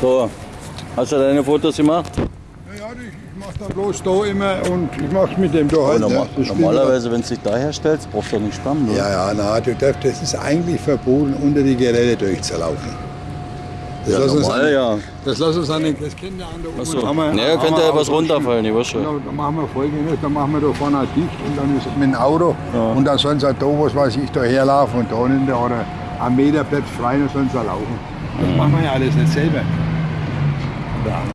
So, hast du deine Fotos gemacht? Ja, ich, ich mache da bloß da immer und ich mache mit dem da halt. Normal? Das spielt normalerweise, wenn du dich da herstellst, brauchst du nicht aber- oder? Ja, ja, na, du darfst, das ist eigentlich verboten, unter die Geräte durchzulaufen. Das Ja, uns normal, an, ja. Das lassen uns an den, das kennt der Achso. Haben wir- Naja, könnte ja was runterfallen, ich weiß schon. Dann machen wir folgendes, dann machen wir da vorne dicht und dann ist mit dem Auto Ja. und dann sollen sie halt da, was weiß ich, da herlaufen und da unten oder am Meter bleibt frei, dann sollen sie laufen. Das machen wir ja alles nicht selber. down.